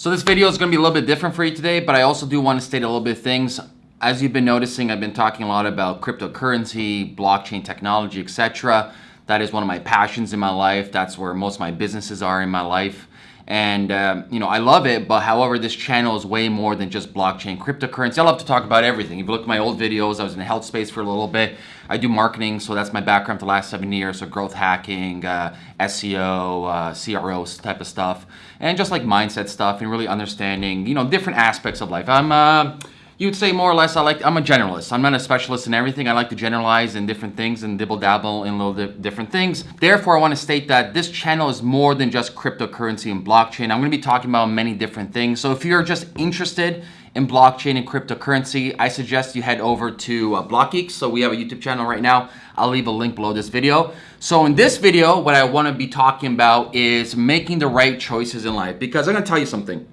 So this video is going to be a little bit different for you today, but I also do want to state a little bit of things. As you've been noticing, I've been talking a lot about cryptocurrency, blockchain technology, etc. That is one of my passions in my life. That's where most of my businesses are in my life. And, um, you know, I love it, but however, this channel is way more than just blockchain, cryptocurrency. I love to talk about everything. If you look at my old videos, I was in the health space for a little bit. I do marketing, so that's my background for the last seven years. So growth hacking, uh, SEO, uh, CRO type of stuff, and just like mindset stuff and really understanding, you know, different aspects of life. I'm, uh, you'd say more or less I like I'm a generalist. I'm not a specialist in everything. I like to generalize in different things and dibble dabble in little di different things. Therefore, I want to state that this channel is more than just cryptocurrency and blockchain. I'm going to be talking about many different things. So if you're just interested in blockchain and cryptocurrency, I suggest you head over to uh, BlockGeeks. So we have a YouTube channel right now. I'll leave a link below this video. So in this video, what I want to be talking about is making the right choices in life because I'm going to tell you something.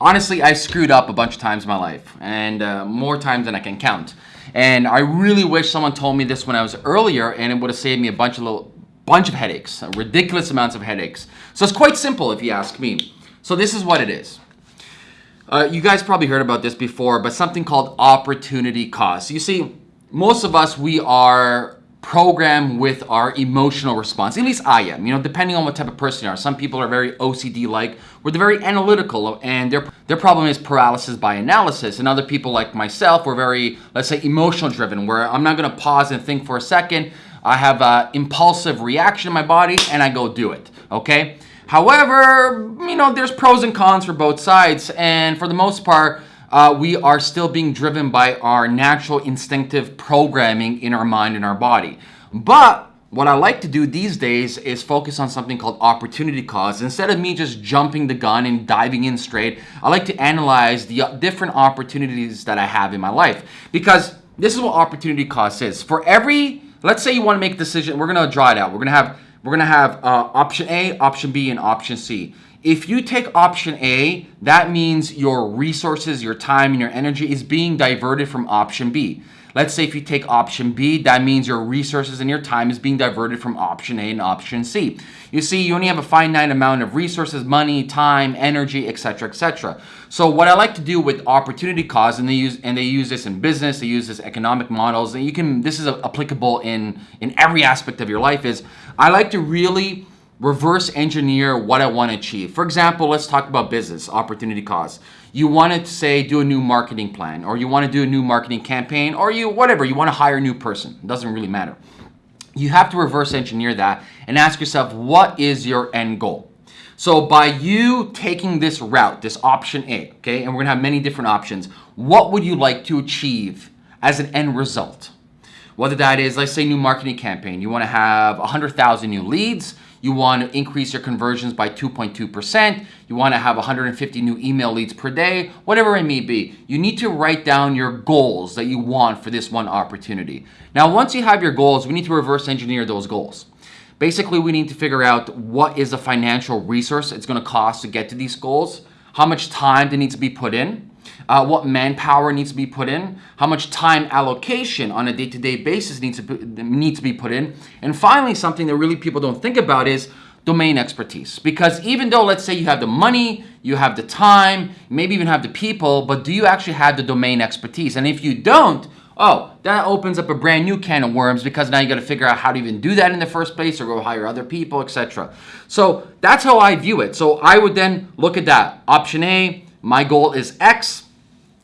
Honestly, I screwed up a bunch of times in my life and uh, more times than I can count. And I really wish someone told me this when I was earlier and it would have saved me a bunch of little bunch of headaches, ridiculous amounts of headaches. So it's quite simple if you ask me. So this is what it is. Uh, you guys probably heard about this before, but something called opportunity cost. You see, most of us, we are program with our emotional response. At least I am, you know, depending on what type of person you are. Some people are very OCD-like, where they're very analytical, and their, their problem is paralysis by analysis. And other people like myself were very, let's say, emotional-driven, where I'm not going to pause and think for a second. I have an impulsive reaction in my body, and I go do it, okay? However, you know, there's pros and cons for both sides, and for the most part, uh, we are still being driven by our natural instinctive programming in our mind and our body. But what I like to do these days is focus on something called opportunity cost. Instead of me just jumping the gun and diving in straight, I like to analyze the different opportunities that I have in my life. Because this is what opportunity cost is. For every, let's say you want to make a decision, we're going to draw it out. We're going to have, we're going to have uh, option A, option B, and option C. If you take option A, that means your resources, your time, and your energy is being diverted from option B. Let's say if you take option B, that means your resources and your time is being diverted from option A and option C. You see, you only have a finite amount of resources, money, time, energy, etc., etc. So what I like to do with opportunity cost, and they use and they use this in business, they use this economic models, and you can this is applicable in in every aspect of your life. Is I like to really reverse engineer what I want to achieve. For example, let's talk about business opportunity cost. You want to say do a new marketing plan or you want to do a new marketing campaign or you whatever, you want to hire a new person. It doesn't really matter. You have to reverse engineer that and ask yourself what is your end goal? So by you taking this route, this option A, okay, and we're gonna have many different options, what would you like to achieve as an end result? Whether that is, let's say new marketing campaign, you wanna have 100,000 new leads, you want to increase your conversions by 2.2%. You want to have 150 new email leads per day, whatever it may be. You need to write down your goals that you want for this one opportunity. Now, once you have your goals, we need to reverse engineer those goals. Basically, we need to figure out what is the financial resource it's going to cost to get to these goals, how much time there needs to be put in, uh, what manpower needs to be put in, how much time allocation on a day-to-day -day basis needs to, needs to be put in, and finally, something that really people don't think about is domain expertise. Because even though, let's say you have the money, you have the time, maybe even have the people, but do you actually have the domain expertise? And if you don't, oh, that opens up a brand new can of worms because now you got to figure out how to even do that in the first place or go hire other people, etc. So that's how I view it. So I would then look at that. Option A, my goal is X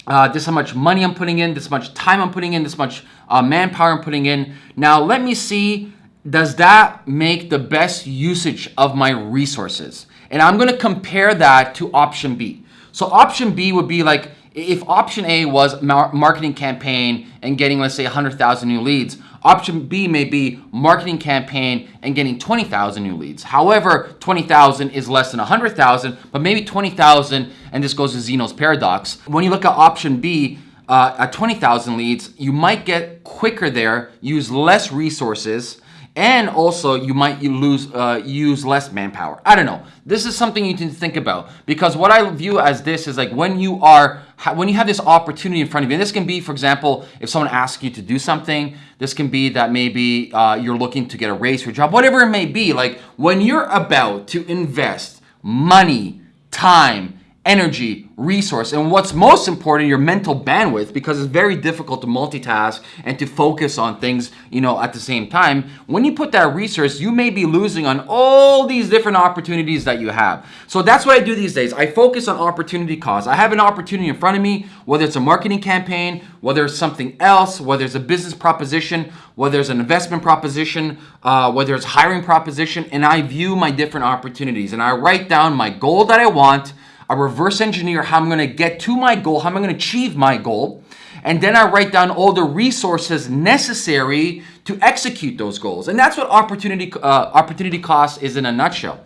uh, this is how much money I'm putting in, this much time I'm putting in, this much uh, manpower I'm putting in. Now let me see, does that make the best usage of my resources? And I'm gonna compare that to option B. So option B would be like, if option A was marketing campaign and getting, let's say 100,000 new leads, Option B may be marketing campaign and getting 20,000 new leads. However, 20,000 is less than 100,000, but maybe 20,000, and this goes to Zeno's paradox. When you look at option B, uh, at 20,000 leads, you might get quicker there, use less resources, and also you might lose uh, use less manpower. I don't know. This is something you can think about because what I view as this is like when you are when you have this opportunity in front of you. And this can be, for example, if someone asks you to do something. This can be that maybe uh, you're looking to get a raise for a job, whatever it may be. Like when you're about to invest money, time, energy, resource, and what's most important, your mental bandwidth, because it's very difficult to multitask and to focus on things, you know, at the same time. When you put that resource, you may be losing on all these different opportunities that you have. So that's what I do these days. I focus on opportunity cost. I have an opportunity in front of me, whether it's a marketing campaign, whether it's something else, whether it's a business proposition, whether it's an investment proposition, uh, whether it's hiring proposition, and I view my different opportunities and I write down my goal that I want I reverse engineer how I'm going to get to my goal, how I'm going to achieve my goal, and then I write down all the resources necessary to execute those goals. And that's what opportunity uh, opportunity cost is in a nutshell.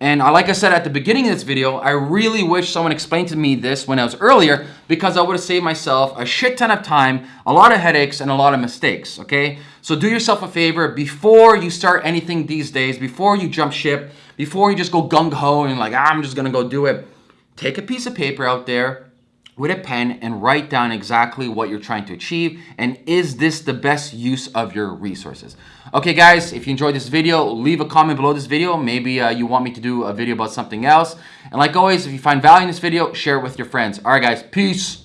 And like I said at the beginning of this video, I really wish someone explained to me this when I was earlier because I would have saved myself a shit ton of time, a lot of headaches, and a lot of mistakes, okay? So do yourself a favor before you start anything these days, before you jump ship, before you just go gung-ho and like, ah, I'm just gonna go do it take a piece of paper out there with a pen and write down exactly what you're trying to achieve and is this the best use of your resources. Okay guys, if you enjoyed this video, leave a comment below this video. Maybe uh, you want me to do a video about something else. And like always, if you find value in this video, share it with your friends. Alright guys, peace.